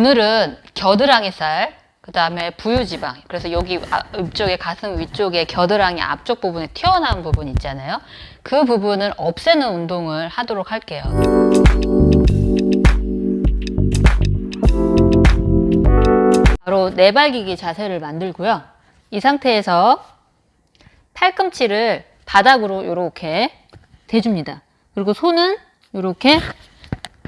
오늘은 겨드랑이 살, 그 다음에 부유지방, 그래서 여기 아- 위쪽에 가슴 위쪽에 겨드랑이 앞쪽 부분에 튀어나온 부분 있잖아요. 그 부분을 없애는 운동을 하도록 할게요. 바로 내발기기 자세를 만들고요. 이 상태에서 팔꿈치를 바닥으로 이렇게 대줍니다. 그리고 손은 이렇게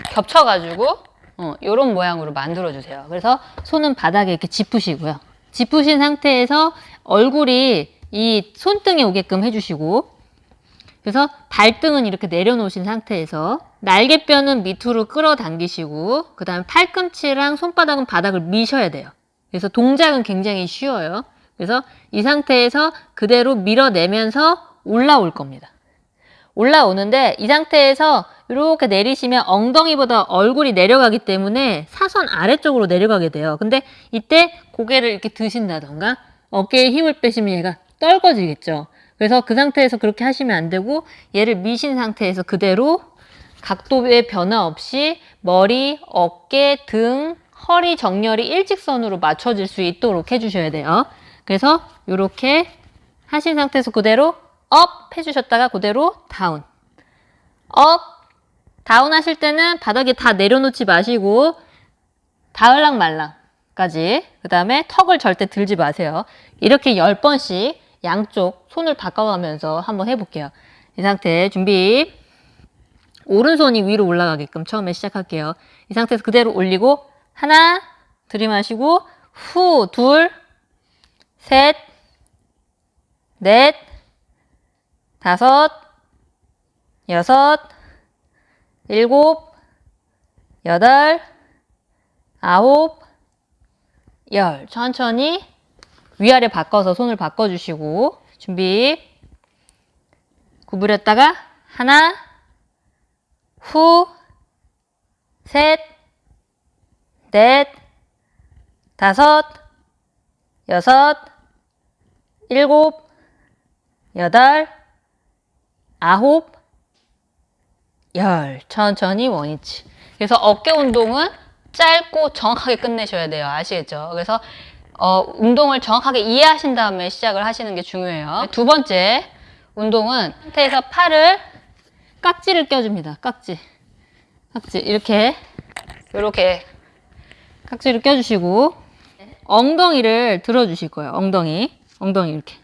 겹쳐가지고 어, 이런 모양으로 만들어주세요. 그래서 손은 바닥에 이렇게 짚으시고요. 짚으신 상태에서 얼굴이 이 손등에 오게끔 해주시고 그래서 발등은 이렇게 내려놓으신 상태에서 날개뼈는 밑으로 끌어당기시고 그 다음에 팔꿈치랑 손바닥은 바닥을 미셔야 돼요. 그래서 동작은 굉장히 쉬워요. 그래서 이 상태에서 그대로 밀어내면서 올라올 겁니다. 올라오는데 이 상태에서 이렇게 내리시면 엉덩이보다 얼굴이 내려가기 때문에 사선 아래쪽으로 내려가게 돼요. 근데 이때 고개를 이렇게 드신다던가 어깨에 힘을 빼시면 얘가 떨궈지겠죠. 그래서 그 상태에서 그렇게 하시면 안 되고 얘를 미신 상태에서 그대로 각도의 변화 없이 머리, 어깨, 등, 허리 정렬이 일직선으로 맞춰질 수 있도록 해주셔야 돼요. 그래서 이렇게 하신 상태에서 그대로 up 해주셨다가 그대로 down. Up, down 하실 때는 바닥에 다 내려놓지 마시고 닿을랑 말랑까지 그 다음에 턱을 절대 들지 마세요. 이렇게 10번씩 양쪽 손을 바꿔가면서 한번 해볼게요. 이 상태 준비 오른손이 위로 올라가게끔 처음에 시작할게요. 이 상태에서 그대로 올리고 하나 들이마시고 후 둘, 셋, 넷, 다섯, 여섯, 일곱, 여덟, 아홉, 열. 천천히 위아래 바꿔서 손을 바꿔주시고 준비. 구부렸다가 하나, 후, 셋, 넷, 다섯, 여섯, 일곱, 여덟, 아홉, 열. 천천히 원위치. 그래서 어깨 운동은 짧고 정확하게 끝내셔야 돼요. 아시겠죠? 그래서 어, 운동을 정확하게 이해하신 다음에 시작을 하시는 게 중요해요. 두 번째 운동은 상태에서 팔을 깍지를 껴줍니다. 깍지. 깍지. 이렇게, 이렇게 깍지를 껴주시고 엉덩이를 들어주실 거예요. 엉덩이. 엉덩이 이렇게.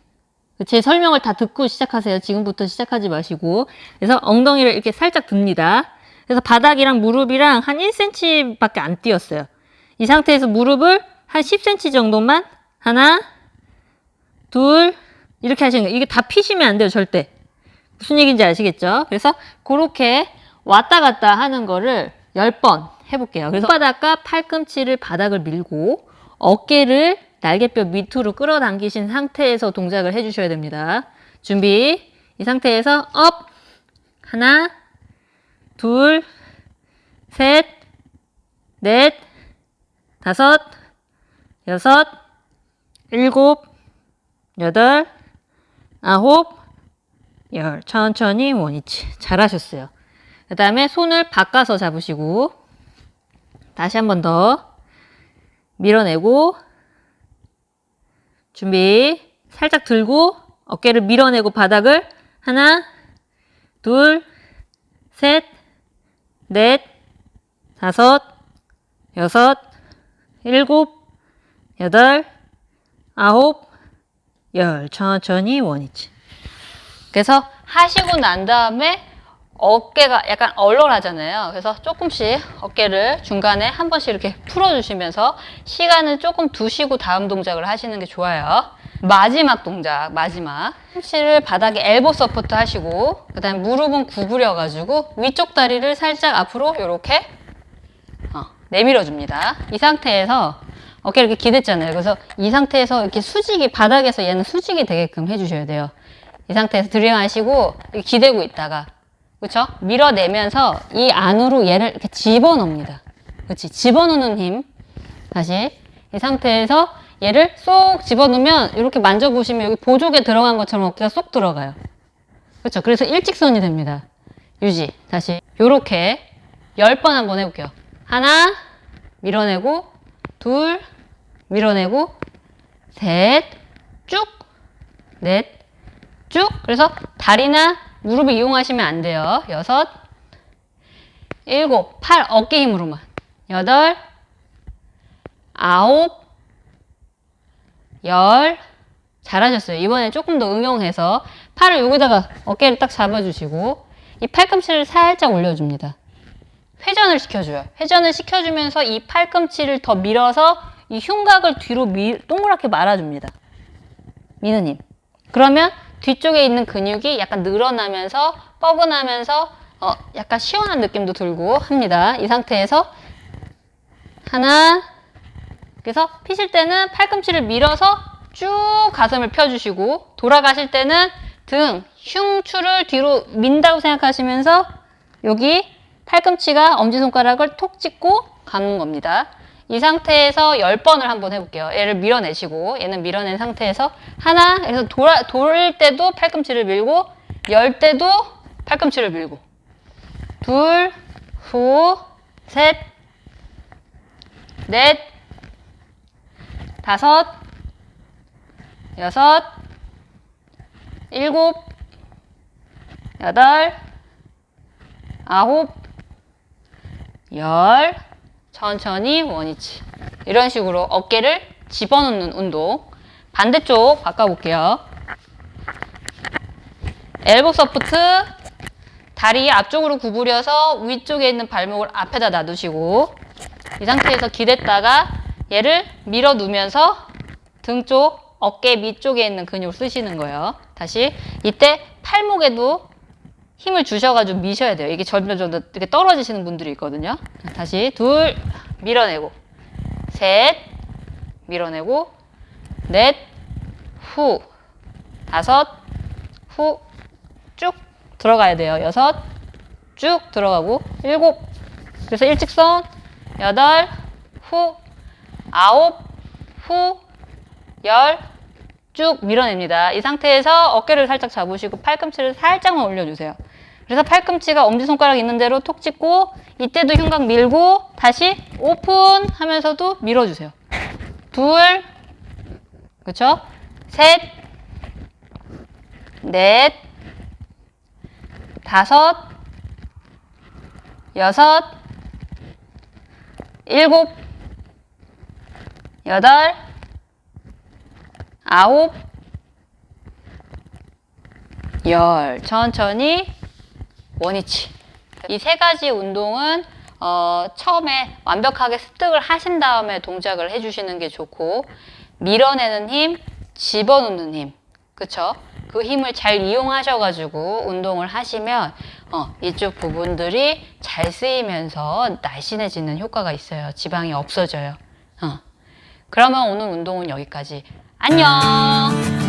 제 설명을 다 듣고 시작하세요. 지금부터 시작하지 마시고. 그래서 엉덩이를 이렇게 살짝 듭니다. 그래서 바닥이랑 무릎이랑 한 1cm 밖에 안 띄었어요. 이 상태에서 무릎을 한 10cm 정도만 하나, 둘, 이렇게 하시는 거예요. 이게 다 피시면 안 돼요, 절대. 무슨 얘기인지 아시겠죠? 그래서 그렇게 왔다 갔다 하는 거를 10번 해볼게요. 그래서 손바닥과 팔꿈치를 바닥을 밀고 어깨를 날개뼈 밑으로 끌어당기신 상태에서 동작을 해주셔야 됩니다. 준비. 이 상태에서 up. 하나, 둘, 셋, 넷, 다섯, 여섯, 일곱, 여덟, 아홉, 열. 천천히 원위치. 잘하셨어요. 그 다음에 손을 바꿔서 잡으시고 다시 한 번 더 밀어내고 준비. 살짝 들고 어깨를 밀어내고 바닥을 하나 둘셋넷 다섯 여섯 일곱 여덟 아홉 열. 천천히 원위치. 그래서 하시고 난 다음에 어깨가 약간 얼얼하잖아요. 그래서 조금씩 어깨를 중간에 한 번씩 이렇게 풀어주시면서 시간을 조금 두시고 다음 동작을 하시는 게 좋아요. 마지막 동작, 마지막. 팔꿈치를 바닥에 elbow support 하시고 그 다음에 무릎은 구부려가지고 위쪽 다리를 살짝 앞으로 이렇게 어, 내밀어 줍니다. 이 상태에서 어깨를 이렇게 기댔잖아요. 그래서 이 상태에서 이렇게 수직이 바닥에서 얘는 수직이 되게끔 해주셔야 돼요. 이 상태에서 들이마시고 기대고 있다가 그렇죠? 밀어내면서 이 안으로 얘를 이렇게 집어넣습니다. 그렇지? 집어넣는 힘. 다시 이 상태에서 얘를 쏙 집어넣으면 이렇게 만져보시면 여기 보조개 들어간 것처럼 어깨가 쏙 들어가요. 그렇죠? 그래서 일직선이 됩니다. 유지. 다시 요렇게 10번 한번 해볼게요. 하나 밀어내고 둘, 밀어내고, 셋, 쭉, 넷, 쭉. 그래서 다리나 무릎을 이용하시면 안 돼요. 여섯, 일곱, 팔, 어깨 힘으로만. 여덟, 아홉, 열. 잘하셨어요. 이번에 조금 더 응용해서 팔을 여기다가 어깨를 딱 잡아주시고 이 팔꿈치를 살짝 올려줍니다. 회전을 시켜줘요. 회전을 시켜주면서 이 팔꿈치를 더 밀어서 이 흉곽을 뒤로 밀, 동그랗게 말아줍니다. 미느님. 그러면 뒤쪽에 있는 근육이 약간 늘어나면서 뻐근하면서 어, 약간 시원한 느낌도 들고 합니다. 이 상태에서 하나 그래서 피실 때는 팔꿈치를 밀어서 쭉 가슴을 펴주시고 돌아가실 때는 등, 흉추를 뒤로 민다고 생각하시면서 여기 팔꿈치가 엄지손가락을 톡 찍고 가는 겁니다. 이 상태에서 10번을 한번 해볼게요. 얘를 밀어내시고 얘는 밀어낸 상태에서 하나 그래서 돌아, 돌 때도 팔꿈치를 밀고 열 때도 팔꿈치를 밀고 둘, 후, 셋, 넷, 다섯, 여섯, 일곱, 여덟, 아홉, 열, 천천히 원위치. 이런 식으로 어깨를 집어넣는 운동. 반대쪽 바꿔볼게요. 엘보 서프트, 다리 앞쪽으로 구부려서 위쪽에 있는 발목을 앞에다 놔두시고 이 상태에서 기댔다가 얘를 밀어 누면서 등 쪽, 어깨 밑쪽에 있는 근육을 쓰시는 거예요. 다시 이때 팔목에도 힘을 주셔가지고 미셔야 돼요. 이게 점점 점점 이렇게 떨어지시는 분들이 있거든요. 다시 둘 밀어내고 셋 밀어내고 넷 후 다섯 후 쭉 들어가야 돼요. 여섯 쭉 들어가고 일곱 그래서 일직선 여덟 후 아홉 후 열 쭉 밀어냅니다. 이 상태에서 어깨를 살짝 잡으시고 팔꿈치를 살짝만 올려주세요. 그래서 팔꿈치가 엄지손가락 있는 대로 톡 찍고 이때도 흉곽 밀고 다시 오픈 하면서도 밀어주세요. 둘, 그쵸? 셋, 넷, 다섯, 여섯, 일곱, 여덟, 아홉, 열. 천천히 원위치. 이 세 가지 운동은 어, 처음에 완벽하게 습득을 하신 다음에 동작을 해주시는 게 좋고 밀어내는 힘, 집어넣는 힘, 그쵸? 그 힘을 잘 이용하셔가지고 운동을 하시면 어, 이쪽 부분들이 잘 쓰이면서 날씬해지는 효과가 있어요. 지방이 없어져요. 어. 그러면 오늘 운동은 여기까지. 안녕!